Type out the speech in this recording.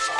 Five.